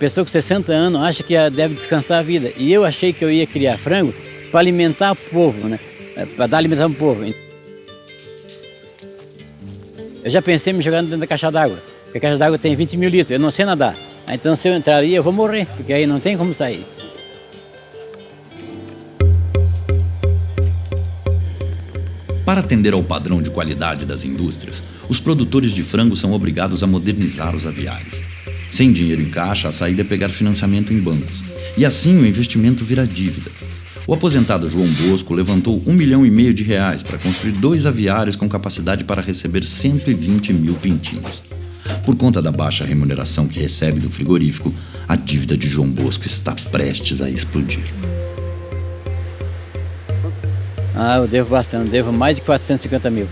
pessoa com 60 anos acha que deve descansar a vida. E eu achei que eu ia criar frango para alimentar o povo, né? É, para dar alimentação o povo. Eu já pensei em me jogar dentro da caixa d'água, porque a caixa d'água tem 20 mil litros, eu não sei nadar. Então se eu entrar ali eu vou morrer, porque aí não tem como sair. Para atender ao padrão de qualidade das indústrias, os produtores de frango são obrigados a modernizar os aviários. Sem dinheiro em caixa, a saída é pegar financiamento em bancos. E assim o investimento vira dívida. O aposentado João Bosco levantou um milhão e meio de reais para construir dois aviários com capacidade para receber 120 mil pintinhos. Por conta da baixa remuneração que recebe do frigorífico, a dívida de João Bosco está prestes a explodir. Ah, eu devo bastante, eu devo mais de 450 mil.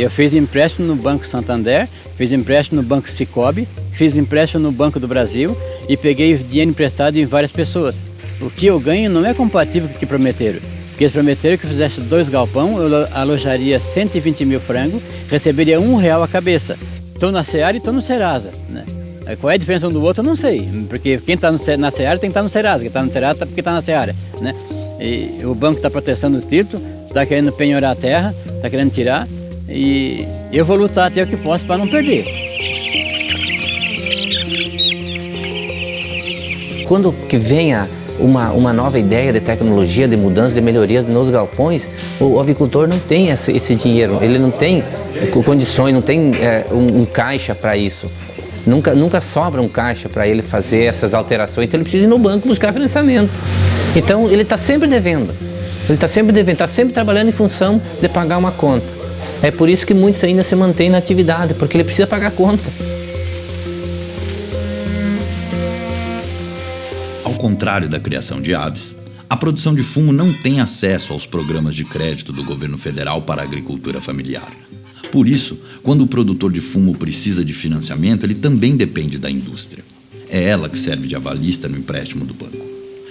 Eu fiz empréstimo no Banco Santander, fiz empréstimo no Banco Cicobi, fiz empréstimo no Banco do Brasil e peguei dinheiro emprestado em várias pessoas. O que eu ganho não é compatível com o que prometeram. Porque eles prometeram que eu fizesse dois galpão, eu alojaria 120 mil frangos, receberia um real a cabeça. Estou na Seara e estou no Serasa. Né? Qual é a diferença um do outro eu não sei, porque quem está na Seara tem que estar tá no Serasa, quem está no Serasa tá porque está na Seara. Né? E o banco está protestando o título, está querendo penhorar a terra, está querendo tirar. E eu vou lutar até o que posso para não perder. Quando que venha uma, uma nova ideia de tecnologia, de mudança, de melhorias nos galpões, o, o avicultor não tem esse, esse, dinheiro, ele não tem condições, não tem é, um, um caixa para isso. Nunca, nunca sobra um caixa para ele fazer essas alterações, então ele precisa ir no banco buscar financiamento. Então ele está sempre devendo, ele está sempre devendo, está sempre trabalhando em função de pagar uma conta. É por isso que muitos ainda se mantêm na atividade, porque ele precisa pagar a conta. Ao contrário da criação de aves, a produção de fumo não tem acesso aos programas de crédito do governo federal para a agricultura familiar. Por isso, quando o produtor de fumo precisa de financiamento, ele também depende da indústria. É ela que serve de avalista no empréstimo do banco.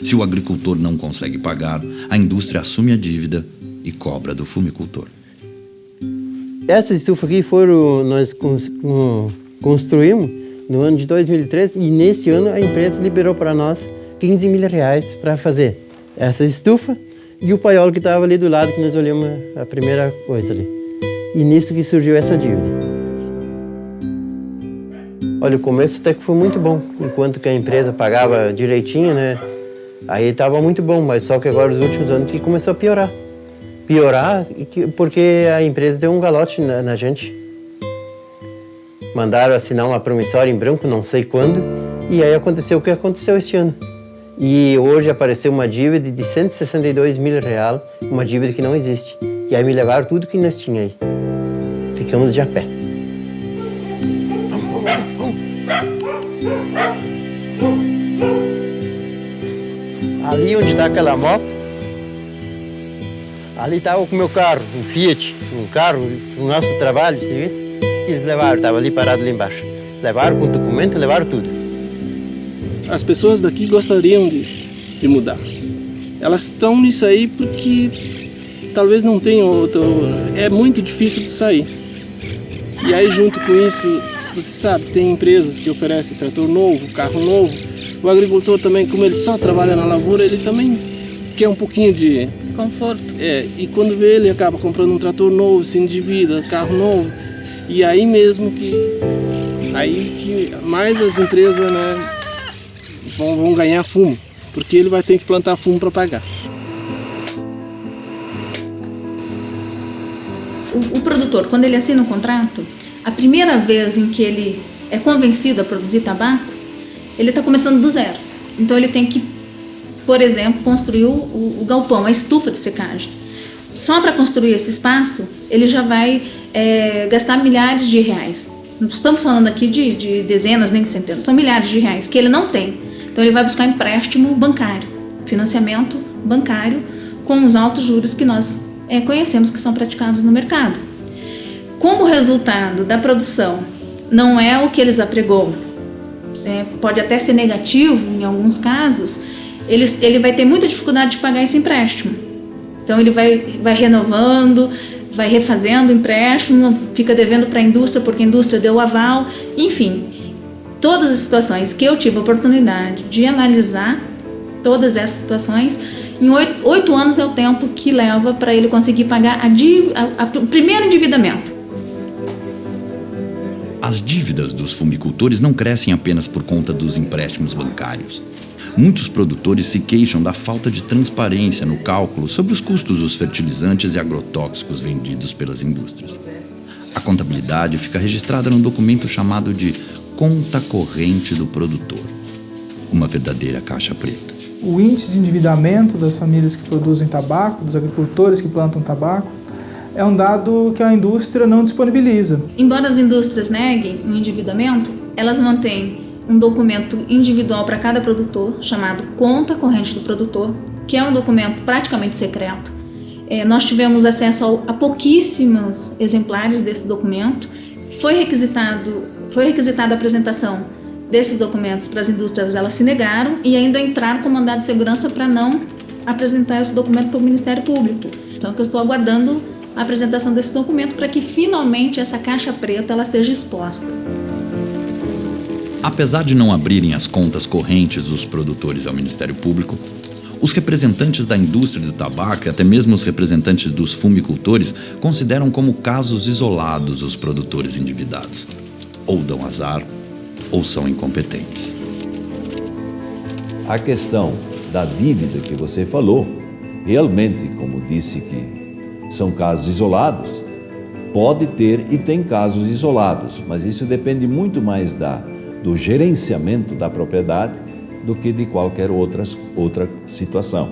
Se o agricultor não consegue pagar, a indústria assume a dívida e cobra do fumicultor. Essa estufa aqui foram, nós construímos no ano de 2013 e nesse ano a empresa liberou para nós 15 mil reais para fazer essa estufa e o paiol que estava ali do lado que nós olhamos a primeira coisa ali. E nisso que surgiu essa dívida. Olha, o começo até que foi muito bom, enquanto que a empresa pagava direitinho, né? Aí estava muito bom, mas só que agora os últimos anos que começou a piorar. Piorar porque a empresa deu um galote na, na gente. Mandaram assinar uma promissória em branco, não sei quando, e aí aconteceu o que aconteceu este ano. E hoje apareceu uma dívida de 162 mil reais, uma dívida que não existe. E aí me levaram tudo que nós tínhamos aí. Ficamos de a pé. Ali onde está aquela moto, ali estava com o meu carro, um Fiat, um carro do nosso trabalho, serviço. Eles levaram, estava ali parado ali embaixo. Levaram com documento, levaram tudo. As pessoas daqui gostariam de, de mudar. Elas estão nisso aí porque talvez não tenham outro... É muito difícil de sair. E aí junto com isso, você sabe, tem empresas que oferecem trator novo, carro novo, o agricultor também, como ele só trabalha na lavoura, ele também quer um pouquinho de... Conforto. É, e quando vê, ele acaba comprando um trator novo, se endivida, carro novo. E aí mesmo que... Aí que mais as empresas, né, vão, vão ganhar fumo. Porque ele vai ter que plantar fumo para pagar. O, o produtor, quando ele assina um contrato, a primeira vez em que ele é convencido a produzir tabaco, ele está começando do zero. Então ele tem que, por exemplo, construir o, o, o galpão, a estufa de secagem. Só para construir esse espaço, ele já vai é, gastar milhares de reais. Não estamos falando aqui de, de, dezenas nem de centenas, são milhares de reais que ele não tem. Então ele vai buscar empréstimo bancário, financiamento bancário com os altos juros que nós é, conhecemos que são praticados no mercado. Como resultado da produção não é o que eles apregou, é, pode até ser negativo em alguns casos, ele, ele vai ter muita dificuldade de pagar esse empréstimo. Então ele vai, vai renovando, vai refazendo o empréstimo, fica devendo para a indústria porque a indústria deu o aval, enfim. todas as situações que eu tive a oportunidade de analisar, todas essas situações, em oito, oito anos é o tempo que leva para ele conseguir pagar o primeiro endividamento. As dívidas dos fumicultores não crescem apenas por conta dos empréstimos bancários. Muitos produtores se queixam da falta de transparência no cálculo sobre os custos dos fertilizantes e agrotóxicos vendidos pelas indústrias. A contabilidade fica registrada num documento chamado de Conta Corrente do Produtor uma verdadeira caixa preta. O índice de endividamento das famílias que produzem tabaco, dos agricultores que plantam tabaco, é um dado que a indústria não disponibiliza. Embora as indústrias neguem o endividamento, elas mantêm um documento individual para cada produtor, chamado Conta Corrente do Produtor, que é um documento praticamente secreto. É, nós tivemos acesso a pouquíssimos exemplares desse documento. Foi requisitado, foi requisitada a apresentação desses documentos para as indústrias, elas se negaram e ainda entraram com mandado de segurança para não apresentar esse documento para o Ministério Público. Então, eu estou aguardando a apresentação desse documento para que finalmente essa caixa preta ela seja exposta. Apesar de não abrirem as contas correntes dos produtores ao Ministério Público, os representantes da indústria do tabaco e até mesmo os representantes dos fumicultores consideram como casos isolados os produtores endividados. Ou dão azar, ou são incompetentes. A questão da dívida que você falou, realmente, como disse que são casos isolados, pode ter e tem casos isolados, mas isso depende muito mais da, do gerenciamento da propriedade do que de qualquer outra, outra situação.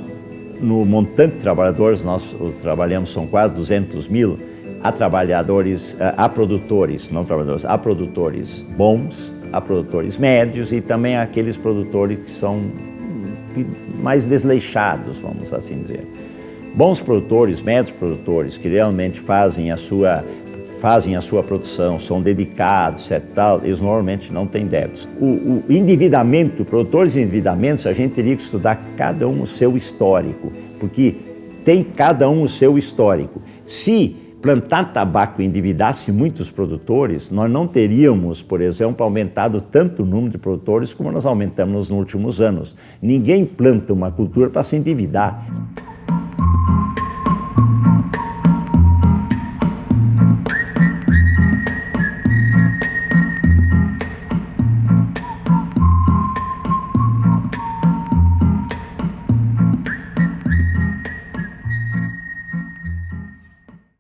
No montante de trabalhadores, nós trabalhamos, são quase 200 mil, há trabalhadores, eh, há produtores, não trabalhadores, há produtores bons, há produtores médios e também aqueles produtores que são mais desleixados, vamos assim dizer. Bons produtores, médios produtores, que realmente fazem a sua fazem a sua produção, são dedicados, etc. Tal, eles normalmente não têm débitos. O, o endividamento, produtores de endividamentos, a gente teria que estudar cada um o seu histórico, porque tem cada um o seu histórico. Se plantar tabaco endividasse muitos produtores, nós não teríamos, por exemplo, aumentado tanto o número de produtores como nós aumentamos nos últimos anos. Ninguém planta uma cultura para se endividar.